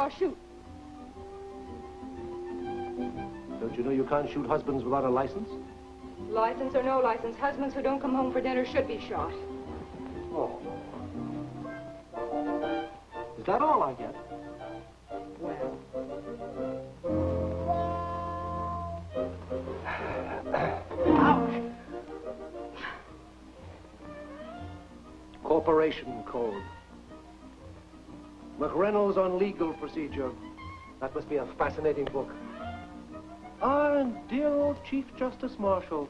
I'll shoot. Don't you know you can't shoot husbands without a license? License or no license, husbands who don't come home for dinner should be shot. On legal procedure. That must be a fascinating book. Ah, and dear old Chief Justice Marshall.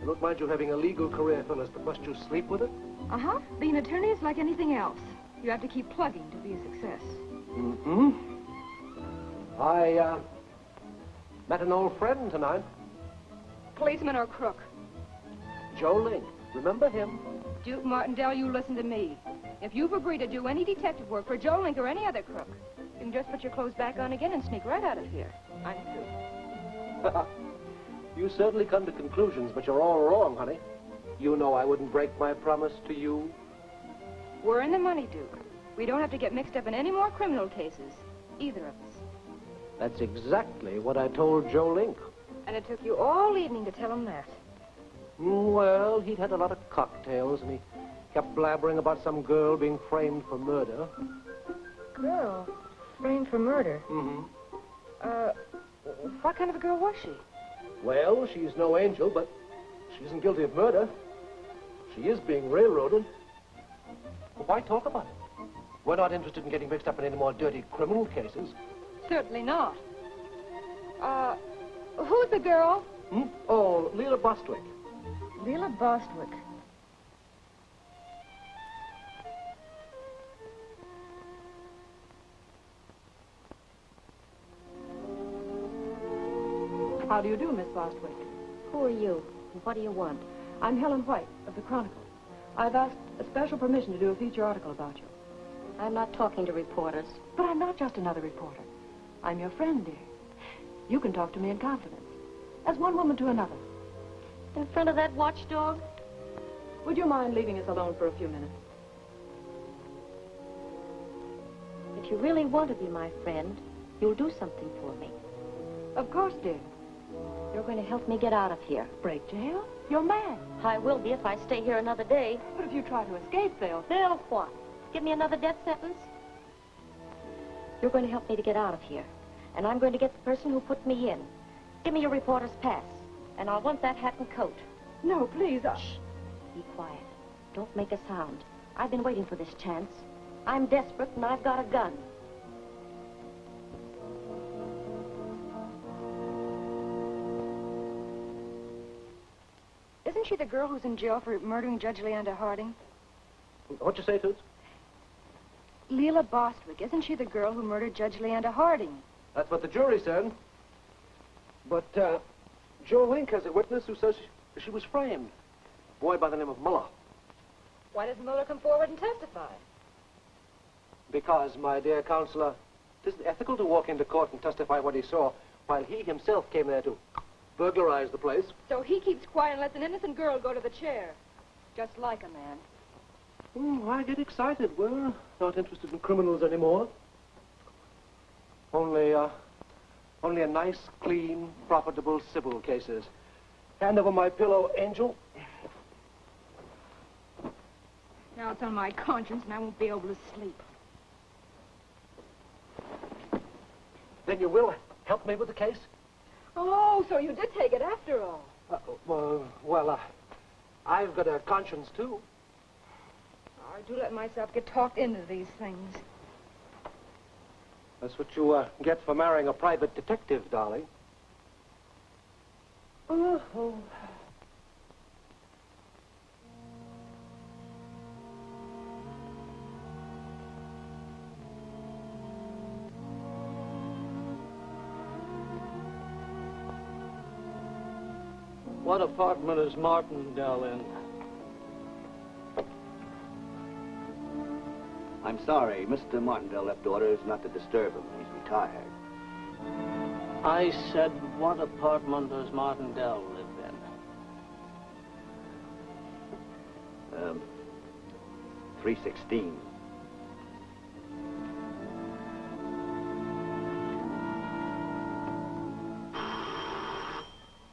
I don't mind you having a legal career, Phyllis, but must you sleep with it? Uh-huh. Being an attorney is like anything else. You have to keep plugging to be a success. Mm-hmm. I, uh, met an old friend tonight, Policeman or crook? Joe Link. Remember him? Duke Martindale, you listen to me. If you've agreed to do any detective work for Joe Link or any other crook, you can just put your clothes back on again and sneak right out of here. I'm through. you certainly come to conclusions, but you're all wrong, honey. You know I wouldn't break my promise to you. We're in the money, Duke. We don't have to get mixed up in any more criminal cases. Either of us. That's exactly what I told Joe Link. And it took you all evening to tell him that. Well, he'd had a lot of cocktails, and he kept blabbering about some girl being framed for murder. Girl, framed for murder. Mm-hmm. Uh, what kind of a girl was she? Well, she's no angel, but she isn't guilty of murder. She is being railroaded. Well, why talk about it? We're not interested in getting mixed up in any more dirty criminal cases. Certainly not. Uh, who's the girl? Hmm? Oh, Leela Bostwick. Leela Bostwick. How do you do, Miss Bostwick? Who are you? And what do you want? I'm Helen White of the Chronicle. I've asked a special permission to do a feature article about you. I'm not talking to reporters. But I'm not just another reporter. I'm your friend, dear. You can talk to me in confidence, as one woman to another. In front of that watchdog? Would you mind leaving us alone for a few minutes? If you really want to be my friend, you'll do something for me. Of course, dear. You're going to help me get out of here. Break jail? You're mad. I will be if I stay here another day. But if you try to escape, they'll... They'll what? Give me another death sentence? You're going to help me to get out of here. And I'm going to get the person who put me in. Give me your reporter's pass. And I'll want that hat and coat. No, please, I... Be quiet. Don't make a sound. I've been waiting for this chance. I'm desperate and I've got a gun. Isn't she the girl who's in jail for murdering Judge Leander Harding? What'd you say, Toots? Leela Bostwick. Isn't she the girl who murdered Judge Leander Harding? That's what the jury said. But, uh, Joe Link has a witness who says she, she was framed. A boy by the name of Muller. Why doesn't Muller come forward and testify? Because, my dear counselor, it isn't ethical to walk into court and testify what he saw, while he himself came there to burglarize the place. So he keeps quiet and lets an innocent girl go to the chair. Just like a man. Hmm, why get excited? We're not interested in criminals anymore. Only, uh, only a nice, clean, profitable civil cases. Hand over my pillow, Angel. Now it's on my conscience and I won't be able to sleep. Then you will help me with the case? Oh, so you did take it after all. Uh, well, well, uh, I've got a conscience, too. I do let myself get talked into these things. That's what you uh, get for marrying a private detective, darling. Oh, oh. What apartment is Martindale in? Sorry. Mr. Martindale left orders not to disturb him. He's retired. I said, what apartment does Martindale live in? Um, 316.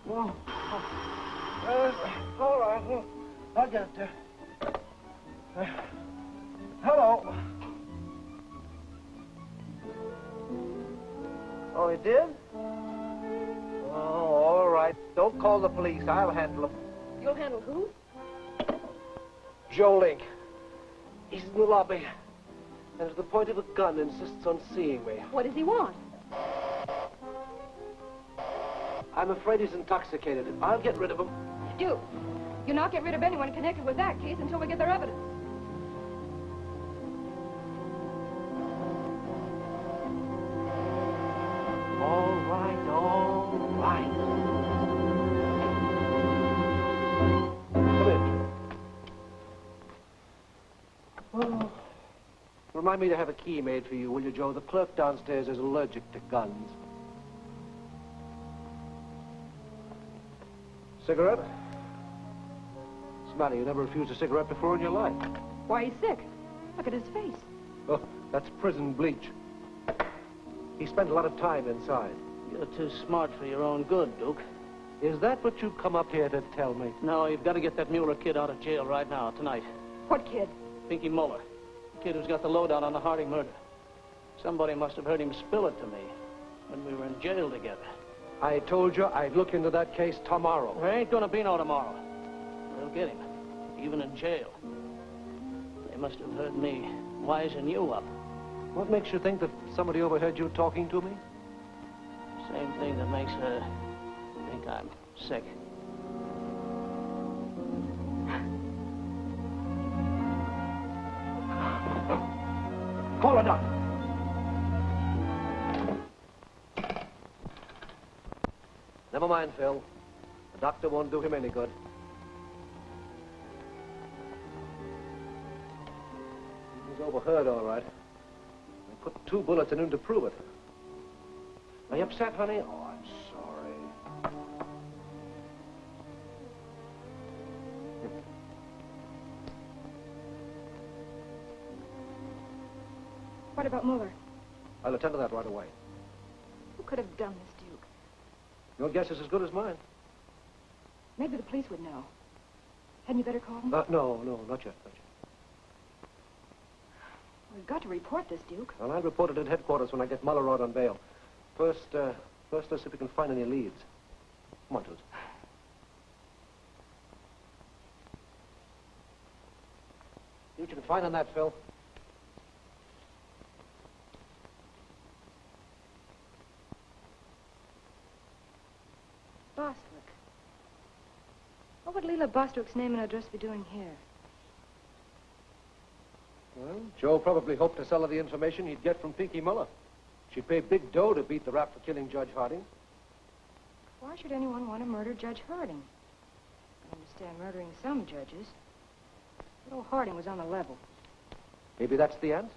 Well, uh, uh, all right, well, I'll get there. Call the police. I'll handle him. You'll handle who? Joe Link. He's in the lobby. And to the point of a gun insists on seeing me. What does he want? I'm afraid he's intoxicated. I'll get rid of him. Duke, you're not get rid of anyone connected with that case until we get their evidence. Remind me to have a key made for you, will you, Joe? The clerk downstairs is allergic to guns. Cigarette? What's the matter? You never refused a cigarette before in your life. Why, he's sick. Look at his face. Oh, that's prison bleach. He spent a lot of time inside. You're too smart for your own good, Duke. Is that what you've come up here to tell me? No, you've got to get that Mueller kid out of jail right now, tonight. What kid? Pinky Mueller. Kid who's got the lowdown on the Harding murder. Somebody must have heard him spill it to me when we were in jail together. I told you I'd look into that case tomorrow. There ain't gonna be no tomorrow. They'll get him, even in jail. They must have heard me wising you up. What makes you think that somebody overheard you talking to me? Same thing that makes her think I'm sick. Phil. The doctor won't do him any good. He was overheard, all right. I put two bullets in him to prove it. Are you upset, honey? Oh, I'm sorry. What about Mueller? I'll attend to that right away. Who could have done this? Your guess is as good as mine. Maybe the police would know. Hadn't you better call them? Uh, no, no, not yet, not yet. We've got to report this, Duke. Well, I'll report it at headquarters when I get Muller out on bail. First, uh, first, let's see if we can find any leads. Come on, Toots. You can find on that, Phil. Bostwick. What would Leela Bostwick's name and address be doing here? Well, Joe probably hoped to sell her the information he'd get from Pinky Muller. She paid big dough to beat the rap for killing Judge Harding. Why should anyone want to murder Judge Harding? I understand murdering some judges. But old Harding was on the level. Maybe that's the answer.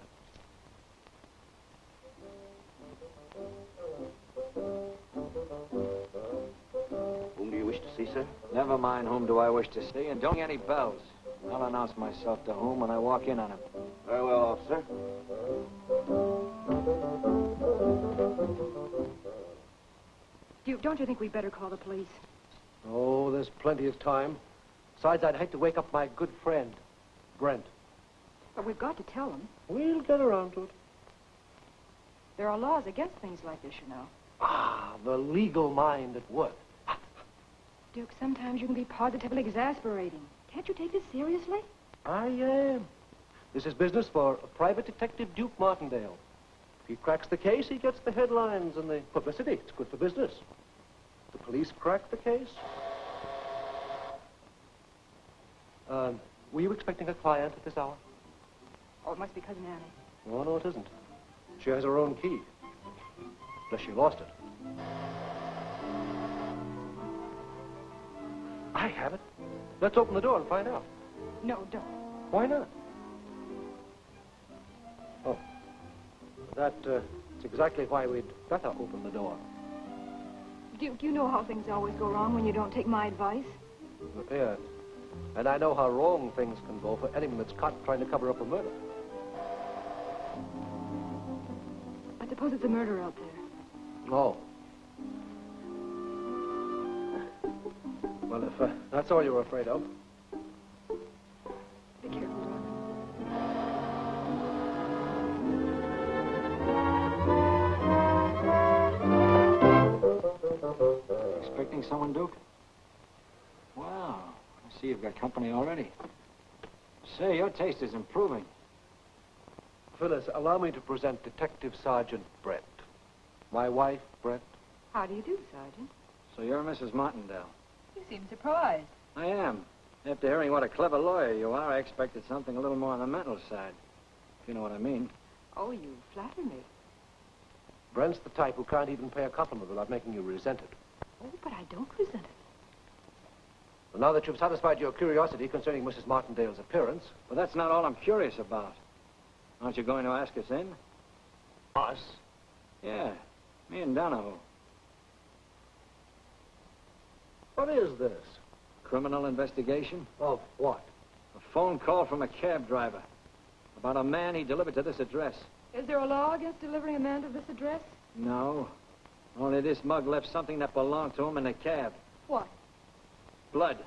Whom do you wish to see, sir? Never mind whom do I wish to see, and don't ring any bells. I'll announce myself to whom when I walk in on him. Very well, officer. Duke, don't you think we'd better call the police? Oh, there's plenty of time. Besides, I'd hate to wake up my good friend, Brent. But we've got to tell them. We'll get around to it. There are laws against things like this, you know. Ah, the legal mind at work. Duke, sometimes you can be positively exasperating. Can't you take this seriously? I am. This is business for Private Detective Duke Martindale. If he cracks the case, he gets the headlines and the publicity. It's good for business. The police crack the case. Um, were you expecting a client at this hour? Oh, it must be Cousin Annie. No, no, it isn't. She has her own key. Unless she lost it. I have it. Let's open the door and find out. No, don't. Why not? Oh. That, uh, that's exactly why we'd better open the door. Duke, you know how things always go wrong when you don't take my advice. Yes. And I know how wrong things can go for anyone that's caught trying to cover up a murder. I suppose it's a murder out there. Oh. Well, if uh, that's all you're afraid of. Be careful, Doc. Expecting someone, Duke? Wow. I see you've got company already. Say, your taste is improving. Phyllis, allow me to present Detective Sergeant Brent. My wife, Brent. How do you do, Sergeant? So you're Mrs. Martindale. You seem surprised. I am. After hearing what a clever lawyer you are, I expected something a little more on the mental side. If you know what I mean. Oh, you flatter me. Brent's the type who can't even pay a compliment without making you resent it. Oh, but I don't resent it. Well, now that you've satisfied your curiosity concerning Mrs. Martindale's appearance... Well, that's not all I'm curious about. Aren't you going to ask us in? Us? Yeah, me and Donahoe. What is this? Criminal investigation? Of what? A phone call from a cab driver about a man he delivered to this address. Is there a law against delivering a man to this address? No. Only this mug left something that belonged to him in the cab. What? Blood.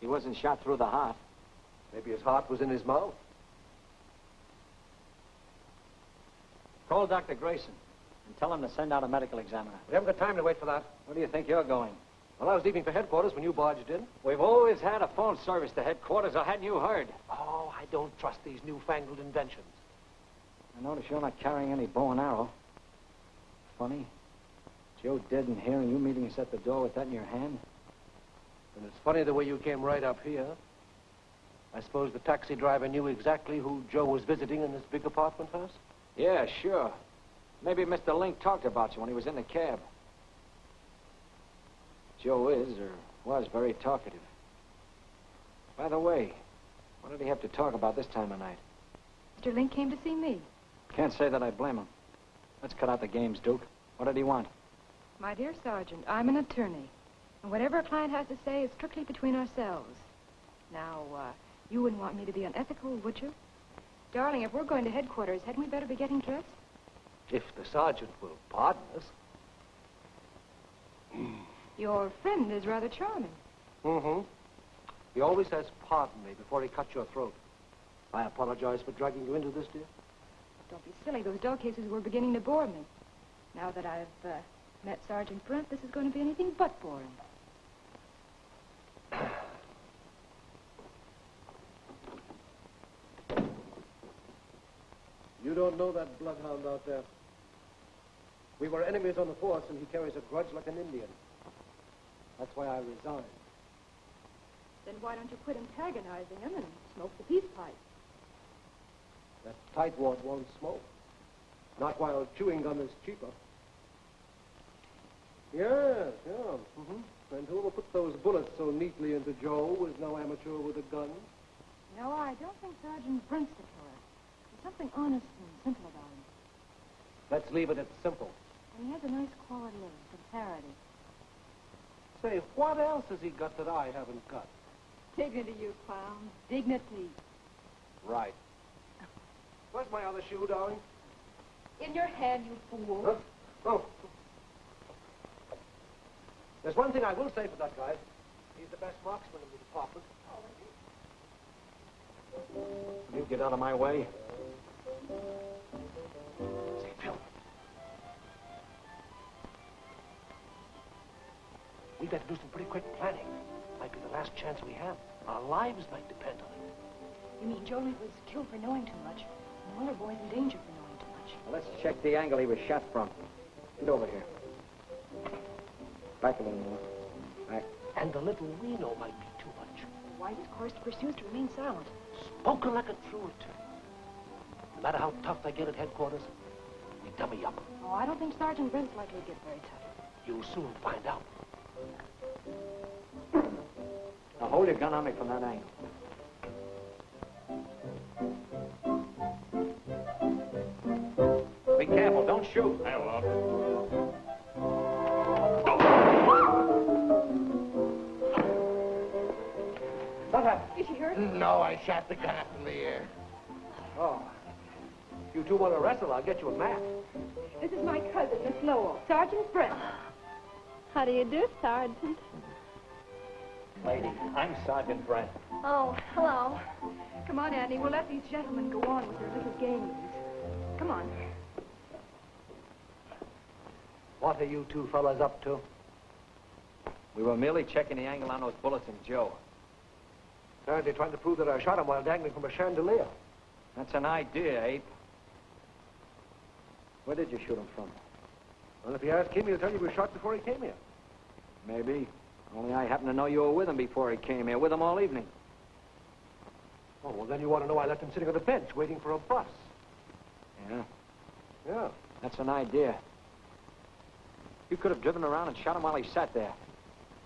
He wasn't shot through the heart. Maybe his heart was in his mouth. Call Dr. Grayson and tell him to send out a medical examiner. We haven't got time to wait for that. Where do you think you're going? Well, I was leaving for headquarters when you barged in. We've always had a phone service to headquarters, or hadn't you heard? Oh, I don't trust these newfangled inventions. I notice you're not carrying any bow and arrow. Funny. Joe dead in here and you meeting us at the door with that in your hand? And it's funny the way you came right up here. I suppose the taxi driver knew exactly who Joe was visiting in this big apartment house? Yeah, sure. Maybe Mr. Link talked about you when he was in the cab. Joe is, or was, very talkative. By the way, what did he have to talk about this time of night? Mr. Link came to see me. Can't say that I blame him. Let's cut out the games, Duke. What did he want? My dear Sergeant, I'm an attorney. And whatever a client has to say is strictly between ourselves. Now, uh, you wouldn't want me to be unethical, would you? Darling, if we're going to headquarters, hadn't we better be getting dressed? If the sergeant will pardon us. Your friend is rather charming. Mm-hmm. He always says, pardon me, before he cuts your throat. I apologize for dragging you into this, dear. Don't be silly. Those dog cases were beginning to bore me. Now that I've uh, met Sergeant Brent, this is going to be anything but boring. You don't know that bloodhound out there. We were enemies on the force, and he carries a grudge like an Indian. That's why I resigned. Then why don't you quit antagonizing him and smoke the peace pipe? That tightwad won't smoke. Not while chewing gum is cheaper. Yes, yeah. Mm-hmm. And whoever put those bullets so neatly into Joe was no amateur with a gun. No, I don't think Sergeant Brent's the killer. There's something honest and simple about him. Let's leave it at simple. And he has a nice quality of sincerity. Say, what else has he got that I haven't got? Dignity, you clown. Dignity. Right. Where's my other shoe, darling? In your hand, you fool. Huh? Oh. There's one thing I will say for that guy. He's the best marksman in the department. Oh, you get out of my way. Say, Phil. We better do some pretty quick planning. Might be the last chance we have. Our lives might depend on it. You mean Jolie was killed for knowing too much? And Muller boy's in danger for knowing too much. Well, let's check the angle he was shot from. Get over here. Back a little more. Back. And the little we know might be too much. The wisest course to pursue is to remain silent. Spoken like a true attorney. No matter how tough they get at headquarters, we dummy up. Oh, I don't think Sergeant Brent's likely to get very tough. You'll soon find out. Now hold your gun on me from that angle. Be careful, don't shoot. I will. What happened? Is she hurt? hurt? No, I shot the cat in the ear. If you two want to wrestle, I'll get you a mat. This is my cousin, Miss Lowell, Sergeant Brent. How do you do, Sergeant? Lady, I'm Sergeant Brent. Oh, hello. Come on, Annie. We'll let these gentlemen go on with their little games. Come on. What are you two fellas up to? We were merely checking the angle on those bullets in Joe. Apparently trying to prove that I shot him while dangling from a chandelier. That's an idea, Ape. Where did you shoot him from? Well, if you ask him, he'll tell you we shot before he came here. Maybe. Only I happen to know you were with him before he came here, with him all evening. Oh, well, then you want to know I left him sitting on the bench waiting for a bus. Yeah, Yeah. that's an idea. You could have driven around and shot him while he sat there.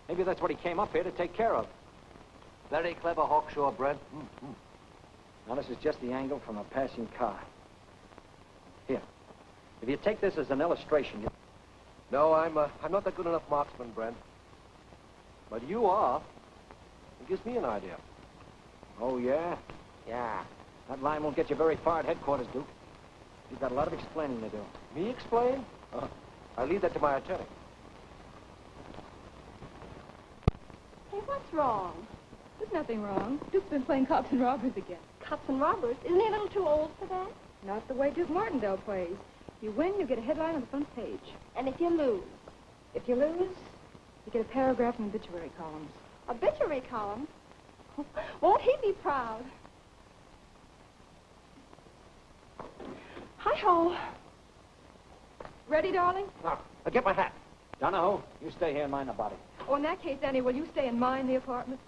Maybe that's what he came up here to take care of. Very clever, Hawkshaw, Brent. Mm-hmm. Now, this is just the angle from a passing car. Here. If you take this as an illustration, you... No, I'm, uh, I'm not that good enough marksman, Brent. But you are. It gives me an idea. Oh, yeah? Yeah. That line won't get you very far at headquarters, Duke. You've got a lot of explaining to do. Me explain? Uh, I leave that to my attorney. Hey, what's wrong? There's nothing wrong. Duke's been playing cops and robbers again. Cops and robbers? Isn't he a little too old for that? Not the way Duke Martindale plays. If you win, you get a headline on the front page. And if you lose? If you lose, you get a paragraph in the obituary columns. Obituary column? Won't he be proud? Hi-ho. Ready, darling? Now, uh, get my hat. Donahoe, you stay here and mind the body. Oh, in that case, Annie, will you stay and mind the apartment?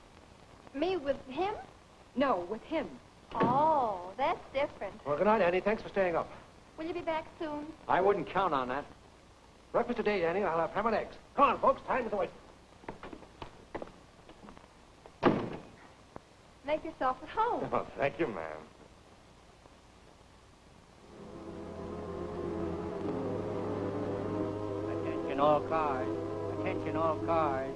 Me with him? No, with him. Oh, that's different. Well, good night, Annie. Thanks for staying up. Will you be back soon? I wouldn't count on that. Breakfast today, Annie. I'll have ham and eggs. Come on, folks. Time is away. Make yourself at home. Oh, thank you, ma'am. Attention all cars. Attention all cars.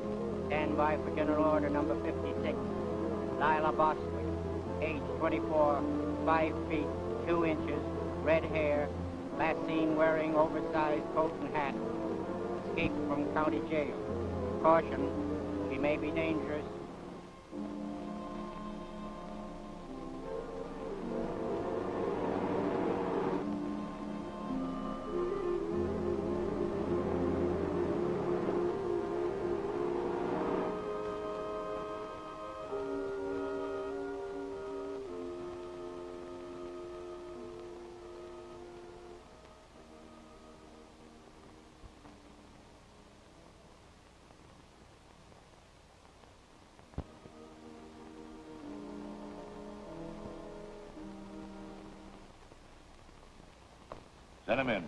Stand by for General Order number 56. Lila Bostwick, age 24, 5 feet, 2 inches, red hair, last seen wearing oversized coat and hat. Escaped from county jail. Caution, she may be dangerous. Send him in.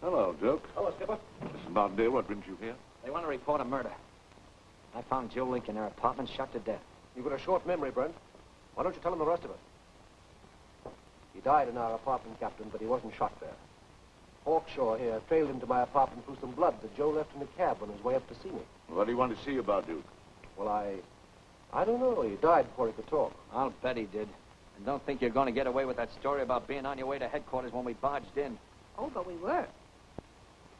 Hello, Duke. Hello, Skipper. Mrs. Martindale, what brings you here? They want to report a murder. I found Joe Link in their apartment, shot to death. You've got a short memory, Brent. Why don't you tell him the rest of it? He died in our apartment, Captain, but he wasn't shot there. Hawkshaw here trailed him to my apartment through some blood that Joe left in the cab on his way up to see me. What do you want to see about Duke? Well, I... I don't know. He died before he could talk. I'll bet he did. And don't think you're going to get away with that story about being on your way to headquarters when we barged in. Oh, but we were.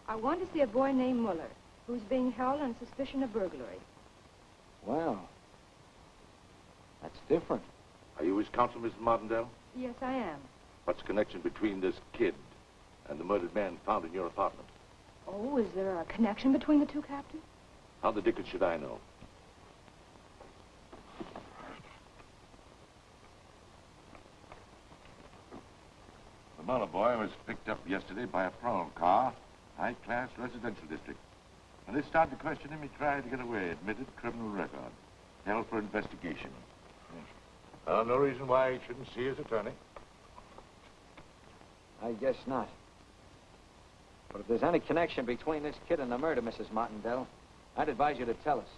I want to see a boy named Muller, who's being held on suspicion of burglary. Well, that's different. Are you his counsel, Mrs. Martindale? Yes, I am. What's the connection between this kid and the murdered man found in your apartment? Oh, is there a connection between the two, Captain? How the dickens should I know? The boy was picked up yesterday by a parole car, high-class residential district. When they started to question him, he tried to get away, admitted criminal record, held for investigation. Uh, no reason why he shouldn't see his attorney. I guess not. But if there's any connection between this kid and the murder, Mrs. Martindale, I'd advise you to tell us.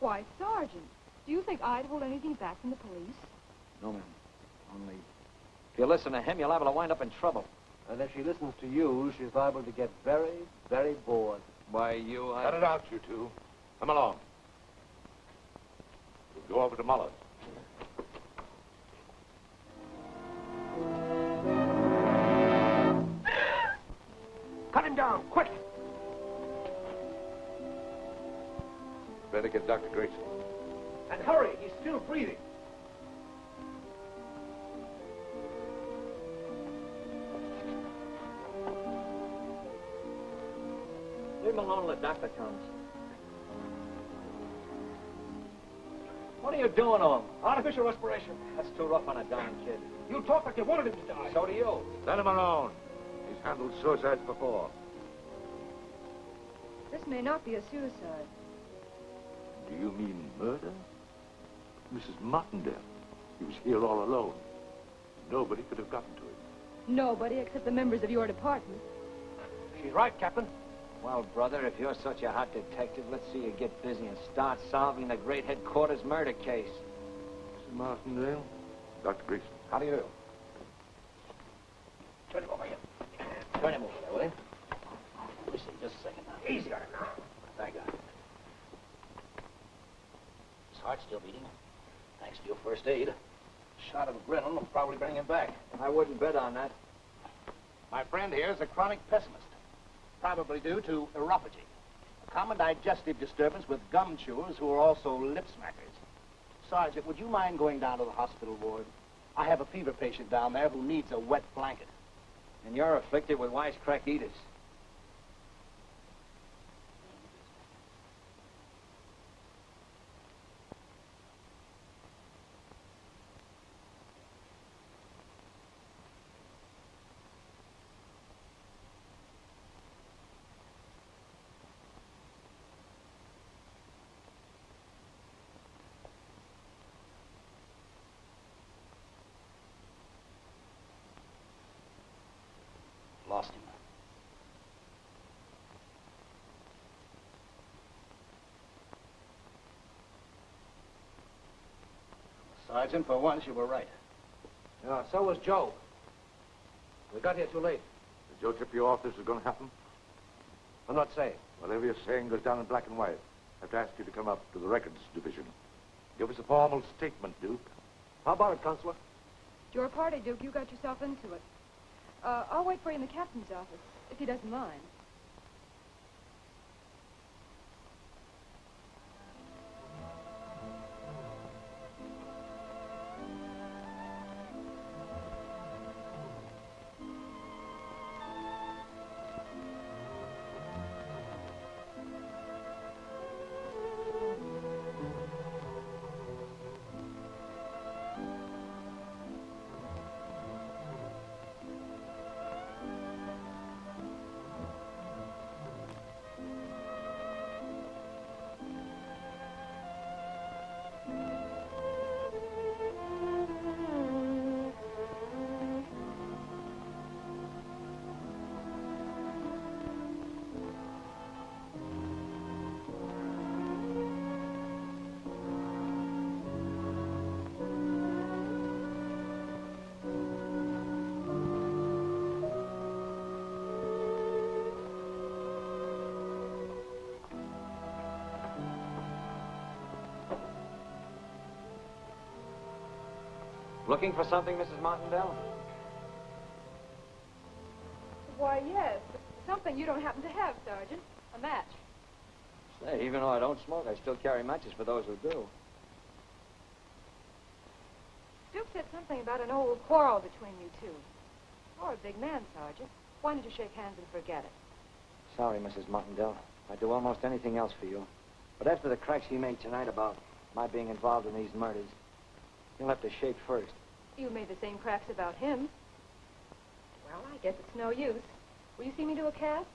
Why, Sergeant, do you think I'd hold anything back from the police? No, ma'am. Only, if you listen to him, you're liable to wind up in trouble. And if she listens to you, she's liable to get very, very bored. Why, you... I... Cut it out, you two. Come along. We'll Go over to Muller's. Cut him down, quick! Better get Dr. Grayson. And hurry, he's still breathing. Leave him alone till the doctor comes. What are you doing to him? Artificial respiration. That's too rough on a dying kid. You talk like you wanted him to die. So do you. Let him alone. He's handled suicides before. This may not be a suicide. Do you mean murder? Mrs. Martindale. He was here all alone. Nobody could have gotten to him. Nobody except the members of your department. She's right, Captain. Well, brother, if you're such a hot detective, let's see you get busy and start solving the great headquarters murder case. Mrs. Martindale? Dr. Grayson. How do you do? Turn him over here. Turn him over there, will you? Let me see, just a second now. Easy on him now. Thank God. His heart's still beating. Thanks to your first aid. A Shot of adrenaline will probably bring him back. I wouldn't bet on that. My friend here is a chronic pessimist, probably due to neuropathy, a common digestive disturbance with gum chewers who are also lip smackers. Sergeant, would you mind going down to the hospital ward? I have a fever patient down there who needs a wet blanket. And you're afflicted with wisecrack eaters. Lost him. Sergeant, for once you were right. Yeah, so was Joe. We got here too late. Did Joe tip you off this was going to happen? I'm not saying. Whatever you're saying goes down in black and white. I have to ask you to come up to the records division. Give us a formal statement, Duke. How about it, Counselor? It's your party, Duke. You got yourself into it. Uh, I'll wait for you in the captain's office, if he doesn't mind. Looking for something, Mrs. Martindale? Why, yes. Something you don't happen to have, Sergeant. A match. Say, even though I don't smoke, I still carry matches for those who do. Duke said something about an old quarrel between you two. You're a big man, Sergeant. Why don't you shake hands and forget it? Sorry, Mrs. Martindale. I'd do almost anything else for you. But after the cracks you made tonight about my being involved in these murders, you'll have to shake first. You made the same cracks about him. Well, I guess it's no use. Will you see me do a cast?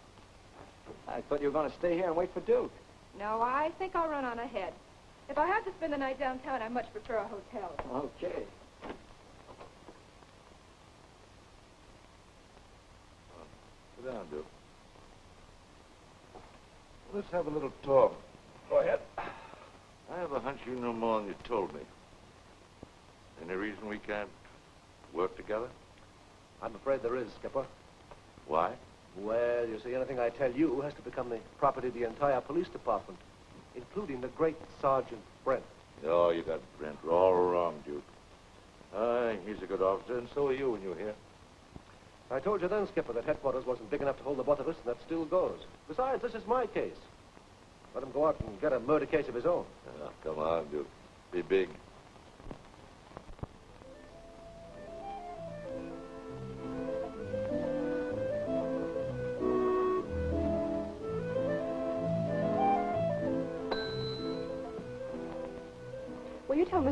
I thought you were going to stay here and wait for Duke. No, I think I'll run on ahead. If I have to spend the night downtown, I much prefer a hotel. Okay. Sit down, Duke. Let's have a little talk. Go ahead. I have a hunch you know more than you told me. Any reason we can't work together? I'm afraid there is, Skipper. Why? Well, you see, anything I tell you has to become the property of the entire police department, including the great Sergeant Brent. Oh, you got Brent all wrong, Duke. Aye, he's a good officer, and so are you when you're here. I told you then, Skipper, that headquarters wasn't big enough to hold the both of us, and that still goes. Besides, this is my case. Let him go out and get a murder case of his own. Oh, come on, Duke. Be big.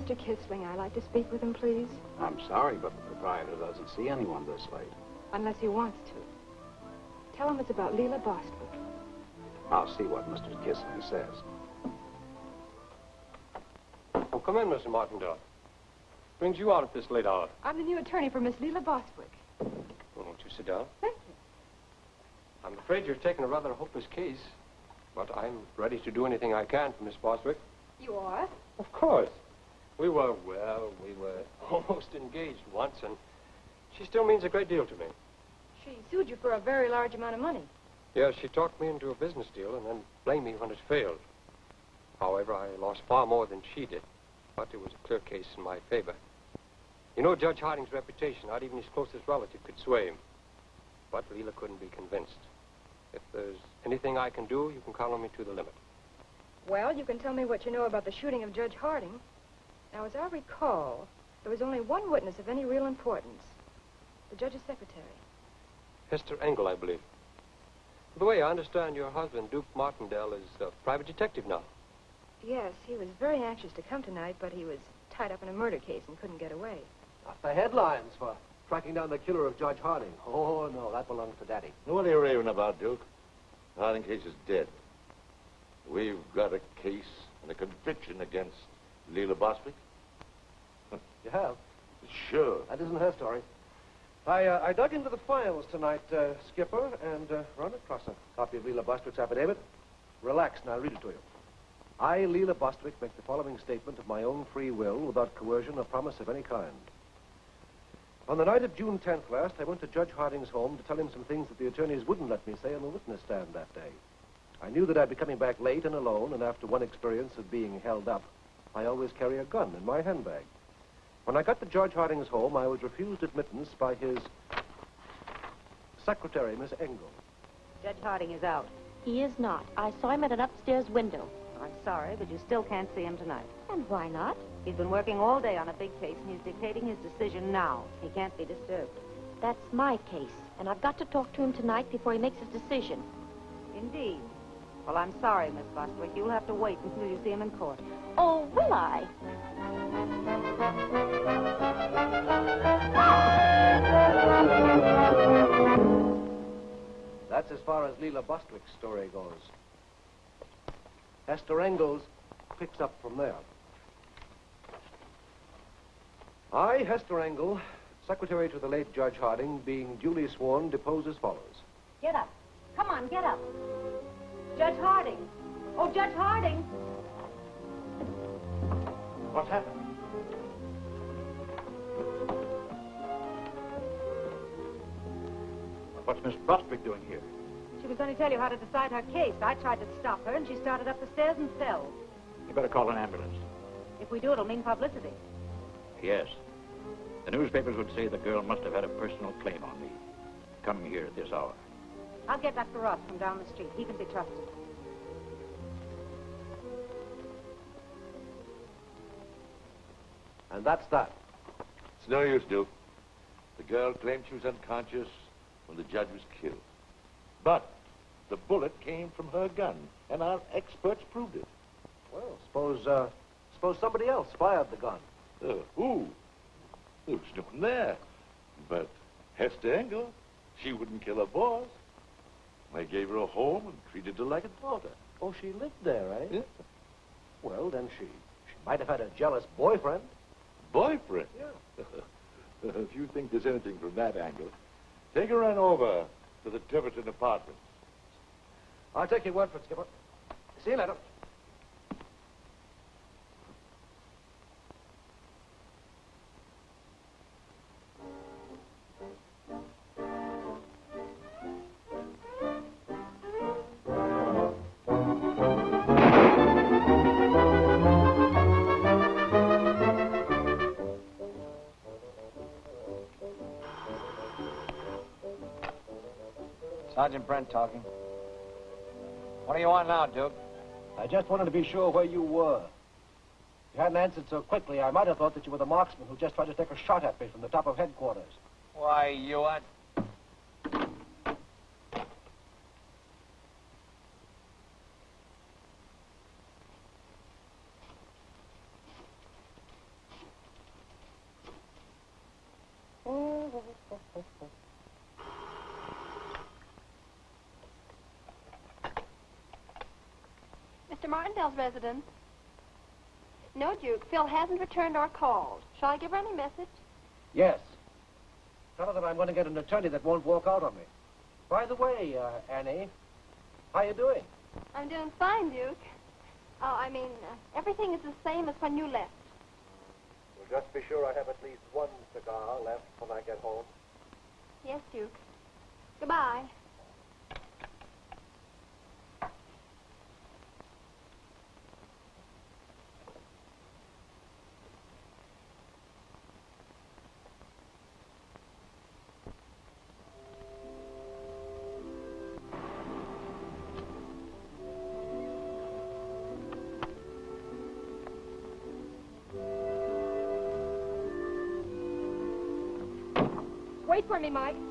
Mr. Kissling I'd like to speak with him, please? I'm sorry, but the proprietor doesn't see anyone this late. Unless he wants to. Tell him it's about Leela Bostwick. I'll see what Mr. Kissling says. Oh, come in, Mr. Martindale. Brings you out at this late hour. I'm the new attorney for Miss Leela Bostwick. Well, won't you sit down? Thank you. I'm afraid you're taking a rather hopeless case, but I'm ready to do anything I can for Miss Bostwick. You are? Of course. We were, well, we were almost engaged once, and she still means a great deal to me. She sued you for a very large amount of money. Yes, she talked me into a business deal and then blamed me when it failed. However, I lost far more than she did, but it was a clear case in my favor. You know Judge Harding's reputation. Not even his closest relative could sway him. But Leela couldn't be convinced. If there's anything I can do, you can count on me to the limit. Well, you can tell me what you know about the shooting of Judge Harding. Now, as I recall, there was only one witness of any real importance. The judge's secretary. Hester Engel, I believe. By the way, I understand your husband, Duke Martindale, is a private detective now. Yes, he was very anxious to come tonight, but he was tied up in a murder case and couldn't get away. Not the headlines for tracking down the killer of Judge Harding. Oh, no, that belongs to Daddy. What are you raving about, Duke? The Harding case is dead. We've got a case and a conviction against Leela Bostwick. You have? Sure. That isn't her story. I, uh, I dug into the files tonight, uh, Skipper, and uh, run across a copy of Leela Bostwick's affidavit. Relax, and I'll read it to you. I, Leela Bostwick, make the following statement of my own free will without coercion or promise of any kind. On the night of June 10th last, I went to Judge Harding's home to tell him some things that the attorneys wouldn't let me say on the witness stand that day. I knew that I'd be coming back late and alone, and after one experience of being held up, I always carry a gun in my handbag. When I got to Judge Harding's home, I was refused admittance by his secretary, Miss Engel. Judge Harding is out. He is not. I saw him at an upstairs window. I'm sorry, but you still can't see him tonight. And why not? He's been working all day on a big case, and he's dictating his decision now. He can't be disturbed. That's my case, and I've got to talk to him tonight before he makes his decision. Indeed. Well, I'm sorry, Miss Bostwick. You'll have to wait until you see him in court. Oh, will I? That's as far as Leela Bostwick's story goes. Hester Engels picks up from there. I, Hester Engel, secretary to the late Judge Harding, being duly sworn, depose as follows. Get up. Come on, get up. Judge Harding. Oh, Judge Harding. What's happened? What's Miss Bostwick doing here? She was going to tell you how to decide her case. I tried to stop her, and she started up the stairs and fell. You better call an ambulance. If we do, it'll mean publicity. Yes. The newspapers would say the girl must have had a personal claim on me. Coming here at this hour. I'll get Dr. Ross from down the street. He can be trusted. And that's that. It's no use, Duke. The girl claimed she was unconscious when the judge was killed. But the bullet came from her gun, and our experts proved it. Well, suppose, uh, suppose somebody else fired the gun. Uh, who? There was no one there. But Hester Engel, she wouldn't kill her boss. I gave her a home and treated her like a daughter. Oh, she lived there, eh? Yeah. Well, then she, she might have had a jealous boyfriend. Boyfriend? Yeah. if you think there's anything from that angle, take her on over to the Tiverton apartments. I'll take your word for it, Skipper. See you later. Sergeant Brent talking. What do you want now, Duke? I just wanted to be sure where you were. If you hadn't answered so quickly, I might have thought that you were the marksman who just tried to take a shot at me from the top of headquarters. Why, you are... Martindale's residence. No, Duke. Phil hasn't returned or called. Shall I give her any message? Yes. Tell her that I'm going to get an attorney that won't walk out on me. By the way, uh, Annie, how are you doing? I'm doing fine, Duke. Oh, I mean, uh, everything is the same as when you left. Well, just be sure I have at least one cigar left when I get home. Yes, Duke. Goodbye. Wait for me, Mike.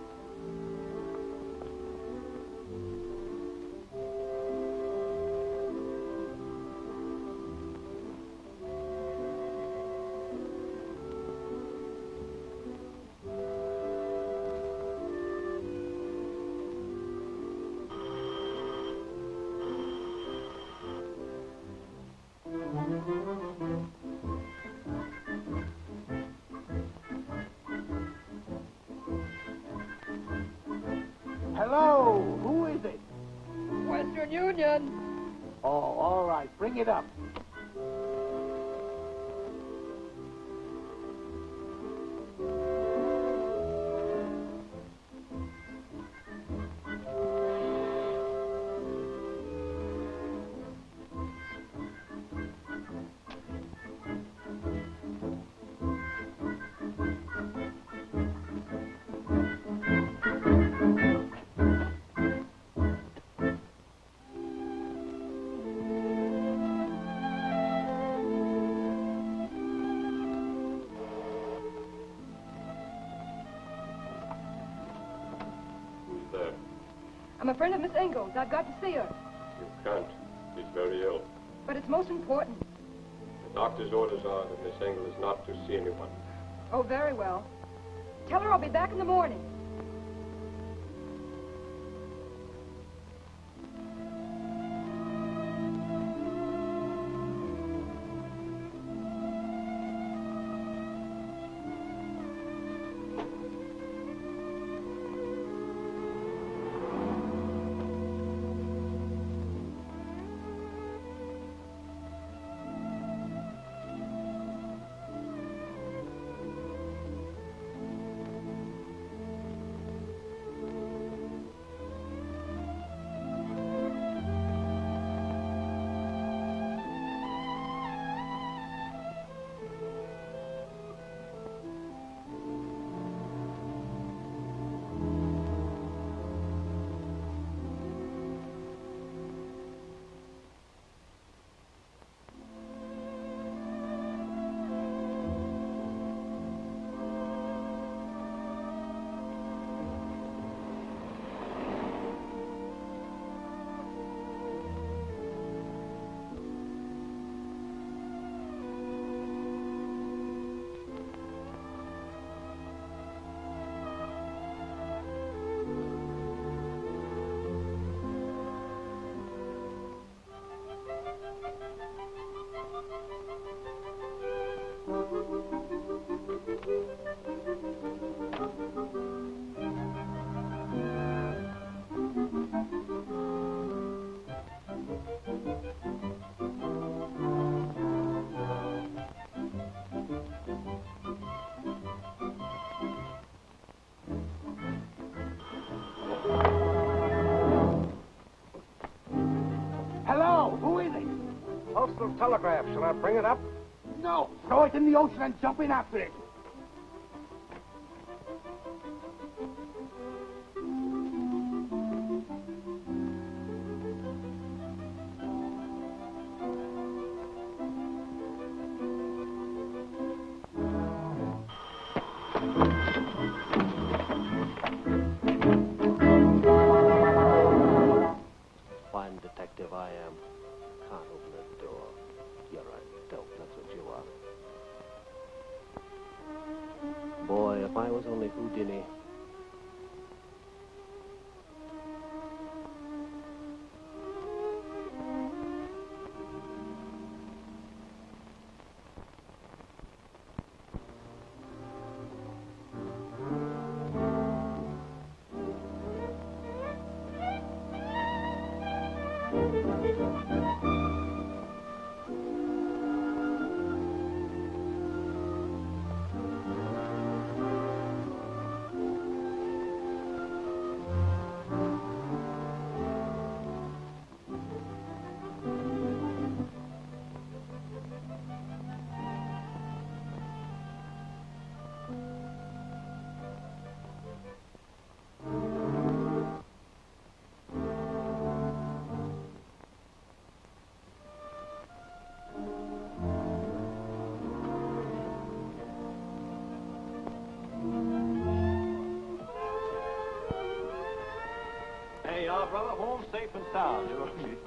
Hello, who is it? Western Union. Oh, all right, bring it up. Friend of Miss Engel's. I've got to see her. You can't. She's very ill. But it's most important. The doctor's orders are that Miss Engel is not to see anyone. Oh, very well. Tell her I'll be back in the morning. Telegraph. Shall I bring it up? Throw it in the ocean and jump in after it. Boy, if I was only Houdini. Hey, y'all, brother, home safe and sound.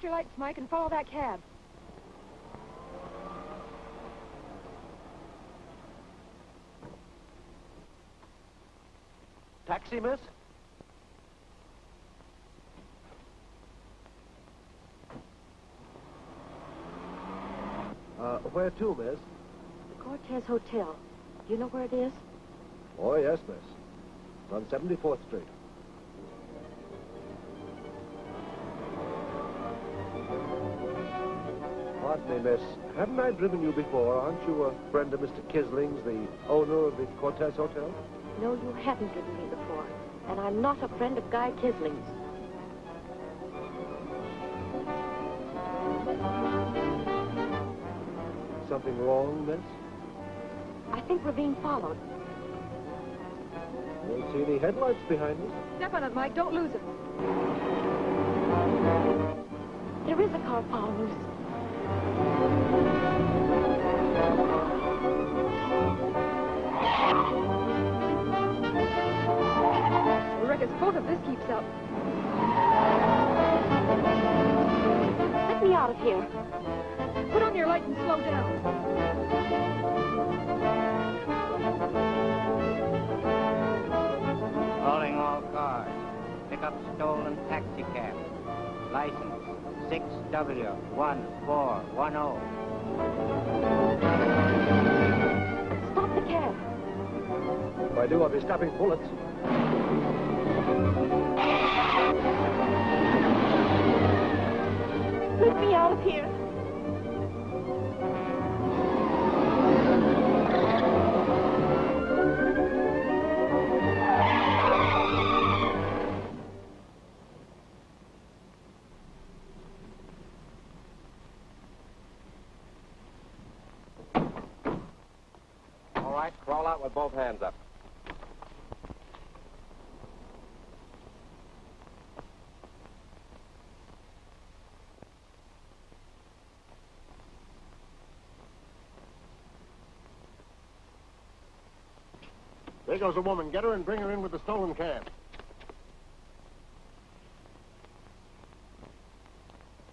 Out your lights, Mike, and follow that cab. Taxi, miss? Uh, where to, miss? The Cortez Hotel. Do you know where it is? Oh, yes, miss. It's on 74th Street. Miss. Haven't I driven you before? Aren't you a friend of Mr. Kisling's, the owner of the Cortez Hotel? No, you haven't driven me before. And I'm not a friend of Guy Kisling's. Something wrong, miss? I think we're being followed. I don't see any headlights behind us. Step on it, Mike. Don't lose it. There is a car following us. Reckon both if this keeps up. Let me out of here. Put on your lights and slow down. Calling all cars. Pick up stolen taxi cab. License 6W1410. Stop the cab. If I do, I'll be stopping bullets. Let me out of here. With both hands up. There goes a woman. Get her and bring her in with the stolen cab.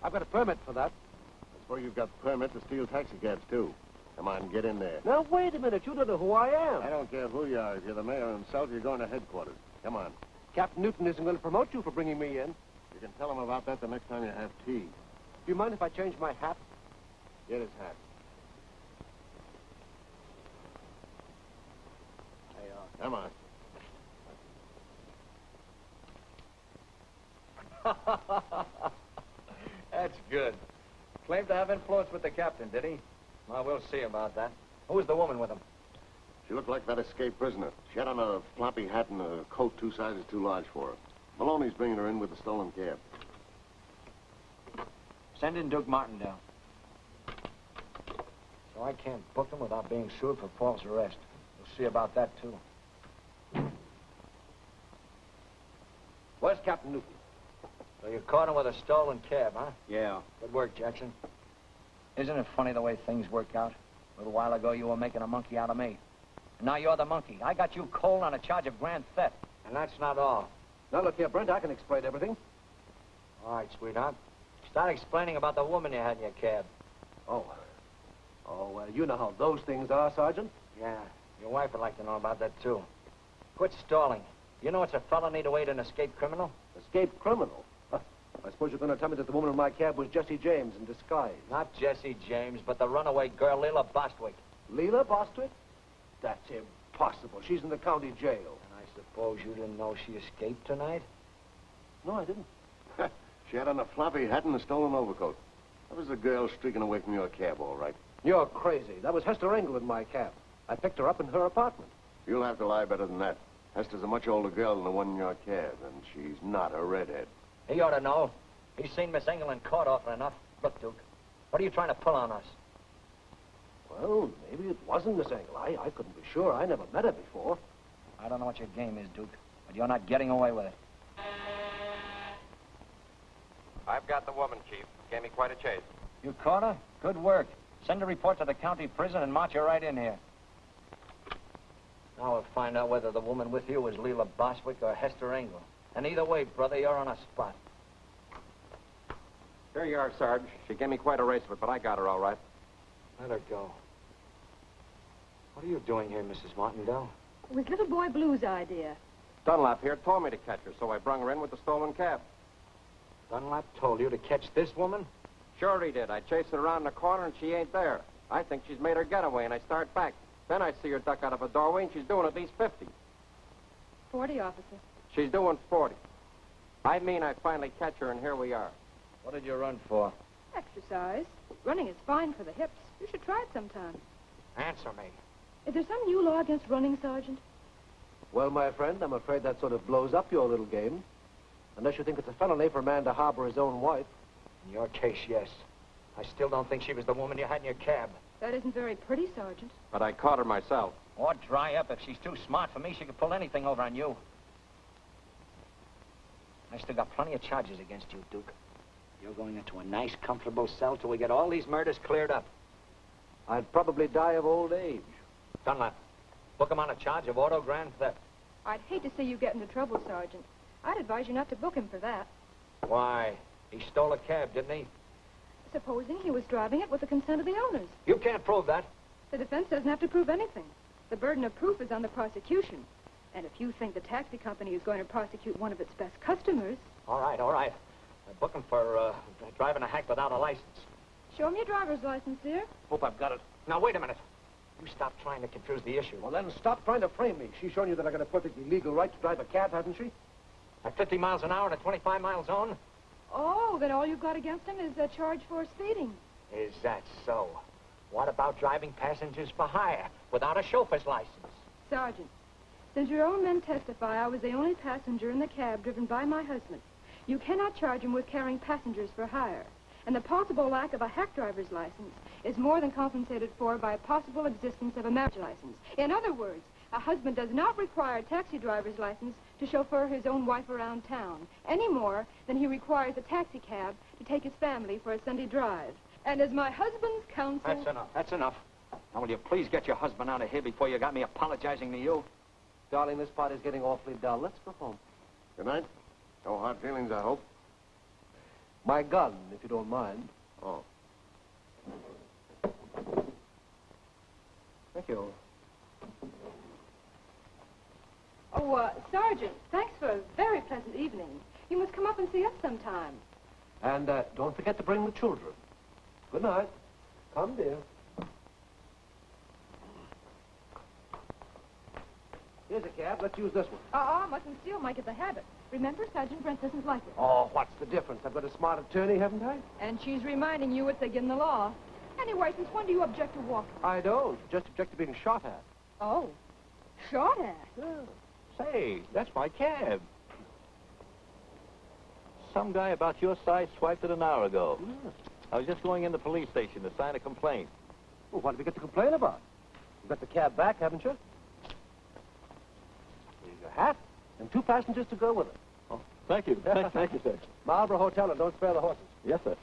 I've got a permit for that. I suppose you've got permit to steal taxi cabs, too. Come on, get in there. Now, wait a minute. You don't know who I am. I don't care who you are. If you're the mayor himself, you're going to headquarters. Come on. Captain Newton isn't going to promote you for bringing me in. You can tell him about that the next time you have tea. Do you mind if I change my hat? Get his hat. Uh, Come on. That's good. Claimed to have influence with the captain, did he? Well, we'll see about that. Who's the woman with him? She looked like that escaped prisoner. She had on a floppy hat and a coat two sizes too large for her. Maloney's bringing her in with the stolen cab. Send in Duke Martindale. So I can't book him without being sued for false arrest. We'll see about that, too. Where's Captain Newton? So you caught him with a stolen cab, huh? Yeah. Good work, Jackson. Isn't it funny the way things work out? A little while ago, you were making a monkey out of me. And now you're the monkey. I got you cold on a charge of grand theft. And that's not all. Now, look here, Brent, I can explain everything. All right, sweetheart. Start explaining about the woman you had in your cab. Oh. Oh, well, you know how those things are, Sergeant. Yeah, your wife would like to know about that, too. Quit stalling. You know it's a felony to aid an escaped criminal? Escaped criminal? Huh. I suppose you're going to tell me that the woman in my cab was Jesse James in disguise. Not Jesse James, but the runaway girl, Leila Bostwick. Leela Bostwick? That's impossible. She's in the county jail. And I suppose you didn't know she escaped tonight? No, I didn't. she had on a floppy hat and a stolen overcoat. That was the girl streaking away from your cab, all right. You're crazy. That was Hester Engel in my cab. I picked her up in her apartment. You'll have to lie better than that. Hester's a much older girl than the one in your cab, and she's not a redhead. He ought to know. He's seen Miss Engel caught often enough. Look, Duke, what are you trying to pull on us? Well, maybe it wasn't Miss Engel. I, I couldn't be sure. I never met her before. I don't know what your game is, Duke, but you're not getting away with it. I've got the woman, Chief. Gave me quite a chase. You caught her? Good work. Send a report to the county prison and march her right in here. Now we'll find out whether the woman with you is Leila Bostwick or Hester Engel. And either way, brother, you're on a spot. Here you are, Sarge. She gave me quite a race of it, but I got her all right. Let her go. What are you doing here, Mrs. Martindale? It was little boy Blue's idea. Dunlap here told me to catch her, so I brung her in with the stolen cab. Dunlap told you to catch this woman? Sure he did. I chased her around the corner, and she ain't there. I think she's made her getaway, and I start back. Then I see her duck out of a doorway, and she's doing at least 50. 40, officer. She's doing 40. I mean I finally catch her, and here we are. What did you run for? Exercise. Running is fine for the hips. You should try it sometime. Answer me. Is there some new law against running, Sergeant? Well, my friend, I'm afraid that sort of blows up your little game. Unless you think it's a felony for a man to harbor his own wife. In your case, yes. I still don't think she was the woman you had in your cab. That isn't very pretty, Sergeant. But I caught her myself. Or dry up. If she's too smart for me, she could pull anything over on you. I still got plenty of charges against you, Duke. You're going into a nice, comfortable cell till we get all these murders cleared up. I'd probably die of old age. Dunlap, book him on a charge of auto grand theft. I'd hate to see you get into trouble, Sergeant. I'd advise you not to book him for that. Why? He stole a cab, didn't he? Supposing he was driving it with the consent of the owners. You can't prove that. The defense doesn't have to prove anything. The burden of proof is on the prosecution. And if you think the taxi company is going to prosecute one of its best customers... All right, all right. Uh, book him for uh, driving a hack without a license. Show me your driver's license, dear. Hope I've got it. Now, wait a minute. You stop trying to confuse the issue. Well, then stop trying to frame me. She's shown you that I got a perfectly legal right to drive a cab, hasn't she? At 50 miles an hour in a 25-mile zone? Oh, then all you've got against him is a charge for speeding. Is that so? What about driving passengers for hire without a chauffeur's license? Sergeant, since your own men testify I was the only passenger in the cab driven by my husband, you cannot charge him with carrying passengers for hire. And the possible lack of a hack driver's license is more than compensated for by a possible existence of a marriage license. In other words, a husband does not require a taxi driver's license to chauffeur his own wife around town, any more than he requires a taxi cab to take his family for a Sunday drive. And as my husband's counsel... That's enough. That's enough. Now, will you please get your husband out of here before you got me apologizing to you? Darling, this party's getting awfully dull. Let's go home. Good night. No hard feelings, I hope. My gun, if you don't mind. Oh. Thank you. Oh, uh, Sergeant, thanks for a very pleasant evening. You must come up and see us sometime. And uh, don't forget to bring the children. Good night. Come, dear. Here's a cab. Let's use this one. Uh-uh, mustn't steal, might get the habit. Remember, Sergeant Brent doesn't like it. Oh, what's the difference? I've got a smart attorney, haven't I? And she's reminding you it's against the law. Anyway, since when do you object to walking? I don't. Just object to being shot at. Oh, shot at? Say, that's my cab. Some guy about your size swiped it an hour ago. Hmm. I was just going in the police station to sign a complaint. Well, what have you got to complain about? You've got the cab back, haven't you? Here's your hat, and two passengers to go with it. Oh, Thank you. Thank, thank you, sir. Marlborough Hotel, and don't spare the horses. Yes, sir.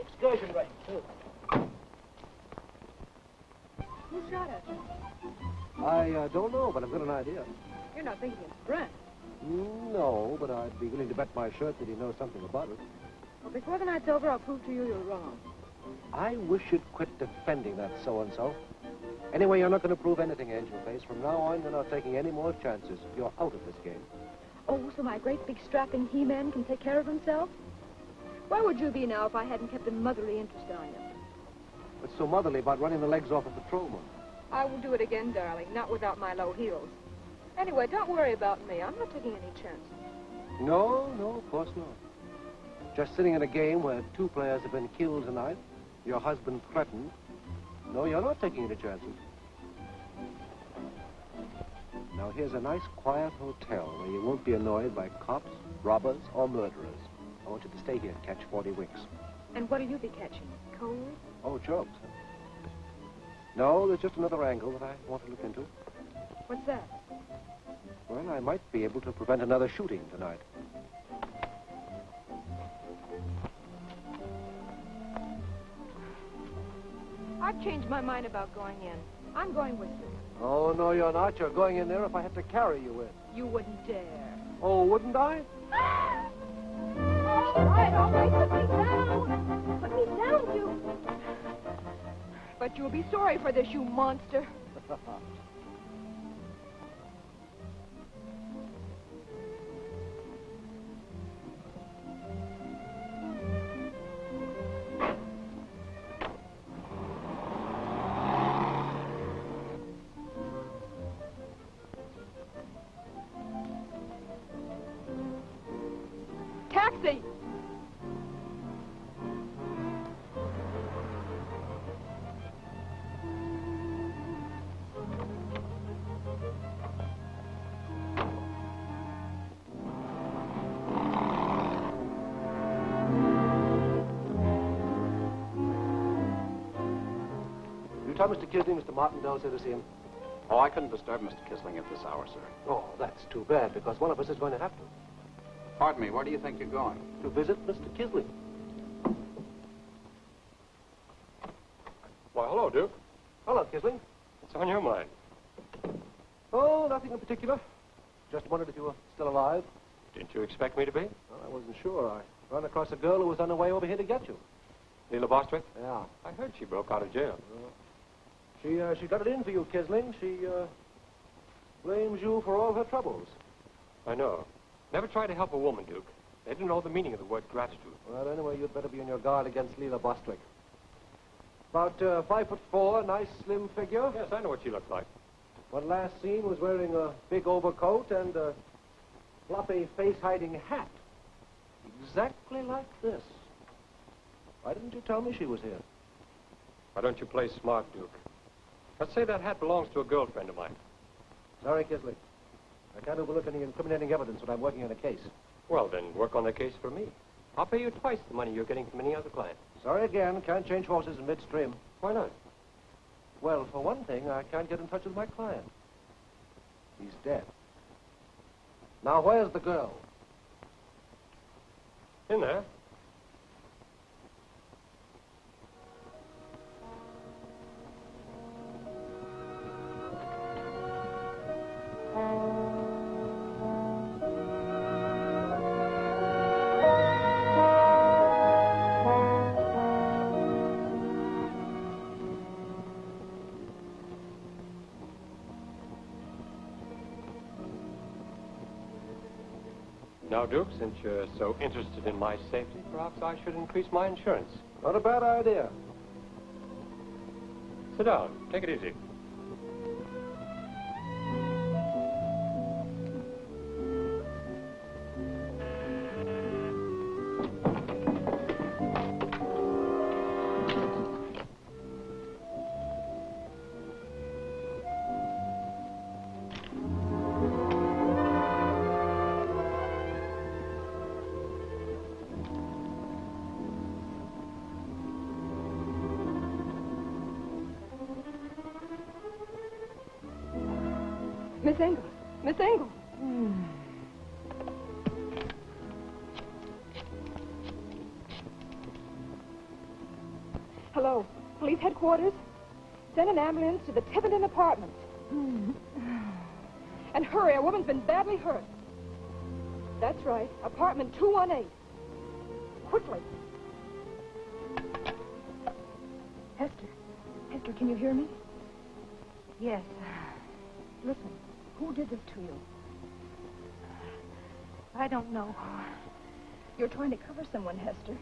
Excursion rate, too. Who shot us? I uh, don't know, but I've got an idea. You're not thinking it's Brent. No, but I'd be willing to bet my shirt that he knows something about it. Well, before the night's over, I'll prove to you you're wrong. I wish you'd quit defending that so-and-so. Anyway, you're not going to prove anything, Angel Face. From now on, you're not taking any more chances. You're out of this game. Oh, so my great big strapping he-man can take care of himself? Where would you be now if I hadn't kept a motherly interest on you? What's so motherly about running the legs off a patrolman? I will do it again, darling, not without my low heels. Anyway, don't worry about me. I'm not taking any chances. No, no, of course not. Just sitting in a game where two players have been killed tonight, your husband threatened. No, you're not taking any chances. Now, here's a nice, quiet hotel where you won't be annoyed by cops, robbers, or murderers. I want you to stay here and catch 40 winks. And what'll you be catching? Cold? Oh, jokes. No, there's just another angle that I want to look into. What's that? Well, I might be able to prevent another shooting tonight. I've changed my mind about going in. I'm going with you. Oh, no, you're not. You're going in there if I have to carry you in. You wouldn't dare. Oh, wouldn't I? All right, all right, put me down. Put me down, you. But you'll be sorry for this, you monster. Taxi! You tell Mr. Kisling Mr. Martindale's here to see him. Oh, I couldn't disturb Mr. Kisling at this hour, sir. Oh, that's too bad, because one of us is going to have to. Pardon me, where do you think you're going? To visit Mr. Kisling. Why, hello, Duke. Hello, Kisling. What's on your mind? Oh, nothing in particular. Just wondered if you were still alive. Didn't you expect me to be? Well, I wasn't sure. I ran across a girl who was on her way over here to get you. Leela Bostwick? Yeah. I heard she broke out of jail. She, uh, she got it in for you, Kisling. She, uh, blames you for all her troubles. I know. Never try to help a woman, Duke. They don't know the meaning of the word gratitude. Well, anyway, you'd better be on your guard against Leela Bostwick. About uh, five foot four, nice slim figure. Yes, I know what she looked like. When last seen was wearing a big overcoat and a floppy face-hiding hat. Exactly like this. Why didn't you tell me she was here? Why don't you play smart, Duke? Let's say that hat belongs to a girlfriend of mine. Sorry, Kisling. I can't overlook any incriminating evidence when I'm working on a case. Well, then work on the case for me. I'll pay you twice the money you're getting from any other client. Sorry again. Can't change horses in midstream. Why not? Well, for one thing, I can't get in touch with my client. He's dead. Now, where's the girl? In there. Now, Duke, since you're so interested in my safety, perhaps I should increase my insurance. Not a bad idea. Sit down. Take it easy. Been badly hurt. That's right, apartment 218. Quickly. Hester, Hester, can you hear me? Yes. Listen, who did this to you? I don't know. You're trying to cover someone, Hester.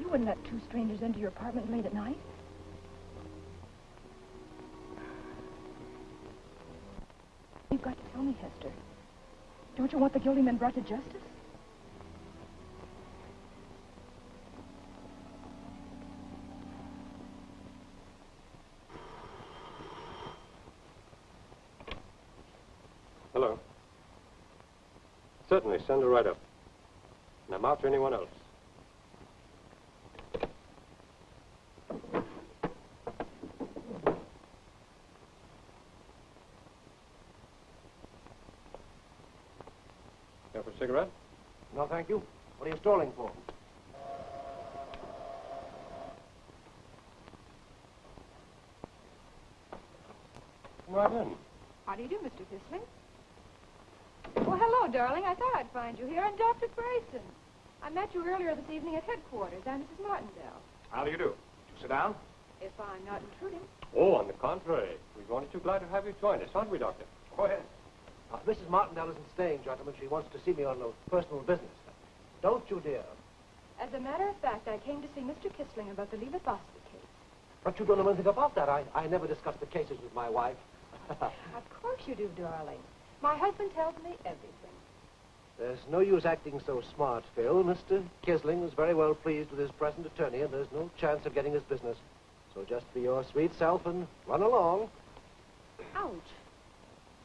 You wouldn't let two strangers into your apartment late at night. You've got to tell me, Hester. Don't you want the guilty men brought to justice? Hello. Certainly, send her right up. And I'm to anyone else. Care for a cigarette? No, thank you. What are you stalling for? Come right in. How do you do, Mr. Kisling? Well, hello, darling. I thought I'd find you here. I'm Dr. Grayson. I met you earlier this evening at headquarters. I'm Mrs. Martindale. How do you do? You sit down. If I'm not intruding. Oh, on the contrary. We're only too glad to have you join us, aren't we, Doctor? Go ahead. Uh, Mrs. Martindale isn't staying, gentlemen. She wants to see me on a personal business. Don't you, dear? As a matter of fact, I came to see Mr. Kisling about the Boston case. But you don't know anything about that. I, I never discuss the cases with my wife. Of course you do, darling. My husband tells me everything. There's no use acting so smart, Phil. Mr. Kisling is very well pleased with his present attorney, and there's no chance of getting his business. So just be your sweet self and run along. Ouch.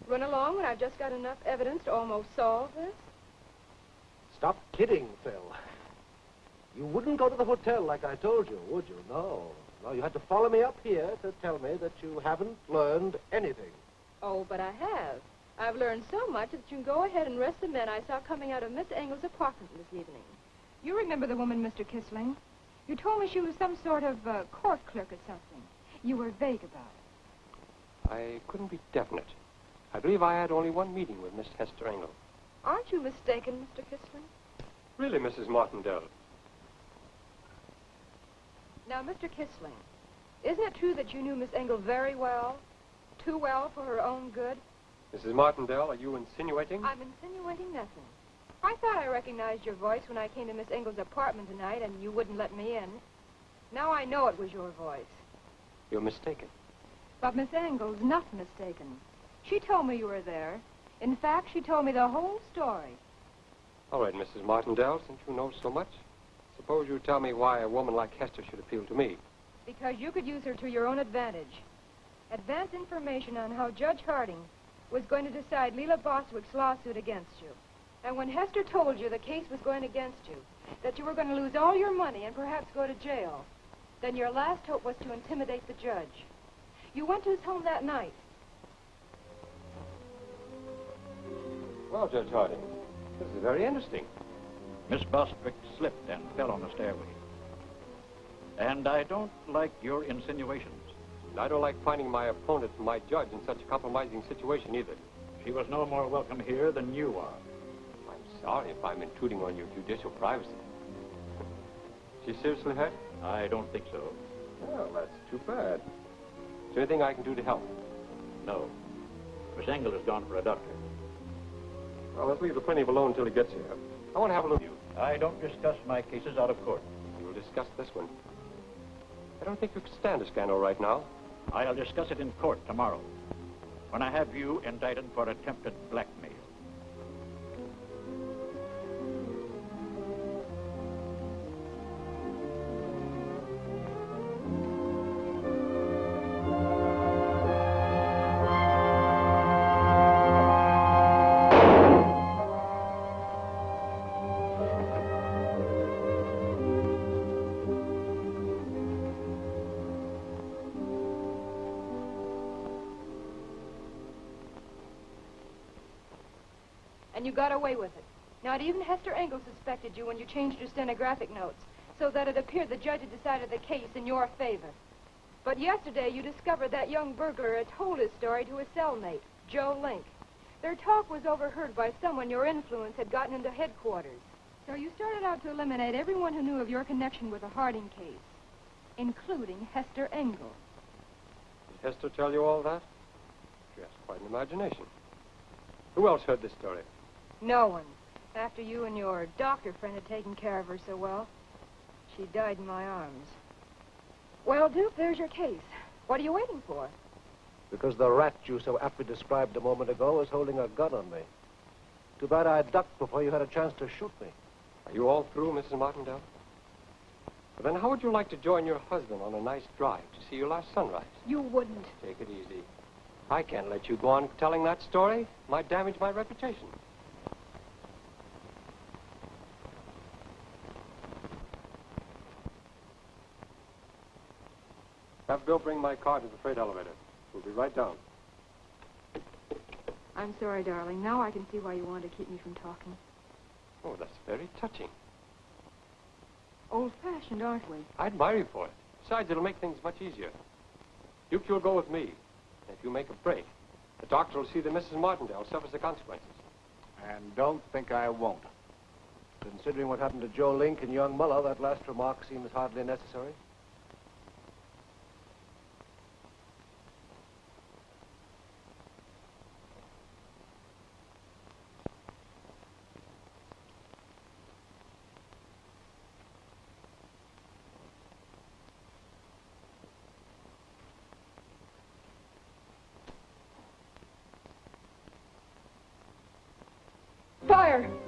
Run along when I've just got enough evidence to almost solve this? Stop kidding, Phil. You wouldn't go to the hotel like I told you, would you? No. No, you had to follow me up here to tell me that you haven't learned anything. Oh, but I have. I've learned so much that you can go ahead and arrest the men I saw coming out of Miss Engel's apartment this evening. You remember the woman, Mr. Kisling? You told me she was some sort of uh, court clerk or something. You were vague about it. I couldn't be definite. I believe I had only one meeting with Miss Hester Engel. Aren't you mistaken, Mr. Kisling? Really, Mrs. Martindale? Now, Mr. Kisling, isn't it true that you knew Miss Engel very well? Too well for her own good? Mrs. Martindale, are you insinuating? I'm insinuating nothing. I thought I recognized your voice when I came to Miss Engel's apartment tonight and you wouldn't let me in. Now I know it was your voice. You're mistaken. But Miss Engel's not mistaken. She told me you were there. In fact, she told me the whole story. All right, Mrs. Martindale, since you know so much, suppose you tell me why a woman like Hester should appeal to me. Because you could use her to your own advantage. Advance information on how Judge Harding was going to decide Leela Bostwick's lawsuit against you. And when Hester told you the case was going against you, that you were going to lose all your money and perhaps go to jail, then your last hope was to intimidate the judge. You went to his home that night. Well, Judge Harding, this is very interesting. Miss Bostwick slipped and fell on the stairway. And I don't like your insinuations. And I don't like finding my opponent, and my judge, in such a compromising situation either. She was no more welcome here than you are. I'm sorry if I'm intruding on your judicial privacy. She seriously hurt? I don't think so. Well, that's too bad. Is there anything I can do to help? No. Miss Engel has gone for a doctor. Well, let's leave the plaintiff alone until he gets here. I want to have a look at you. I don't discuss my cases out of court. We will discuss this one. I don't think you can stand a scandal right now. I'll discuss it in court tomorrow, when I have you indicted for attempted blackmail. You got away with it. Not even Hester Engel suspected you when you changed your stenographic notes, so that it appeared the judge had decided the case in your favor. But yesterday you discovered that young burglar had told his story to his cellmate, Joe Link. Their talk was overheard by someone your influence had gotten into headquarters. So you started out to eliminate everyone who knew of your connection with the Harding case, including Hester Engel. Did Hester tell you all that? She has quite an imagination. Who else heard this story? No one. After you and your doctor friend had taken care of her so well, she died in my arms. Well, Duke, there's your case. What are you waiting for? Because the rat you so aptly described a moment ago was holding a gun on me. Too bad I ducked before you had a chance to shoot me. Are you all through, Mrs. Martindale? Well, then how would you like to join your husband on a nice drive to see your last sunrise? You wouldn't. Take it easy. I can't let you go on telling that story. Might damage my reputation. Have Bill bring my car to the freight elevator. We'll be right down. I'm sorry, darling. Now I can see why you wanted to keep me from talking. Oh, that's very touching. Old-fashioned, aren't we? I admire you for it. Besides, it'll make things much easier. Duke, you'll go with me. And if you make a break, the doctor will see that Mrs. Martindale suffers the consequences. And don't think I won't. Considering what happened to Joe Link and young Muller, that last remark seems hardly necessary. Fire!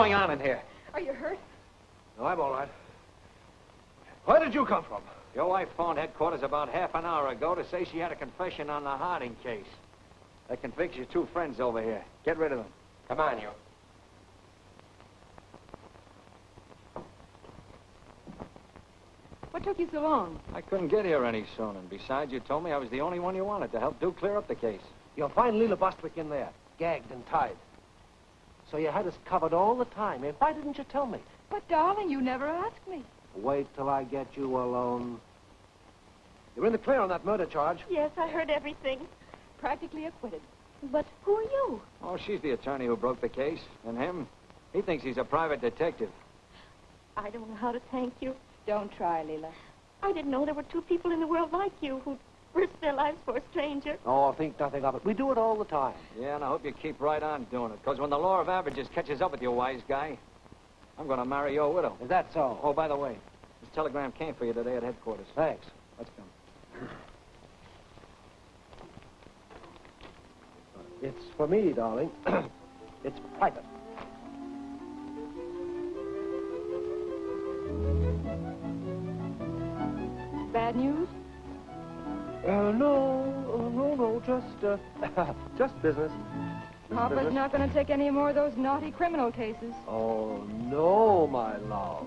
Going on in here? Are you hurt? No, I'm all right. Where did you come from? Your wife phoned headquarters about half an hour ago to say she had a confession on the Harding case. That convicts your two friends over here. Get rid of them. Come on, you. What took you so long? I couldn't get here any sooner. And besides, you told me I was the only one you wanted to help do clear up the case. You'll find Leela Bostwick in there, gagged and tied. So you had us covered all the time. Eh? Why didn't you tell me? But, darling, you never asked me. Wait till I get you alone. You're in the clear on that murder charge. Yes, I heard everything. Practically acquitted. But who are you? Oh, she's the attorney who broke the case. And him, he thinks he's a private detective. I don't know how to thank you. Don't try, Leela. I didn't know there were two people in the world like you who'd risk their lives for a stranger. Oh, think nothing of it. We do it all the time. Yeah, and I hope you keep right on doing it. Because when the law of averages catches up with you, wise guy, I'm going to marry your widow. Is that so? Oh, by the way, this telegram came for you today at headquarters. Thanks. Let's go. It's for me, darling. it's private. Bad news? Uh, no, uh, no, no, just, uh, just business. Just Papa's business. not going to take any more of those naughty criminal cases. Oh, no, my love.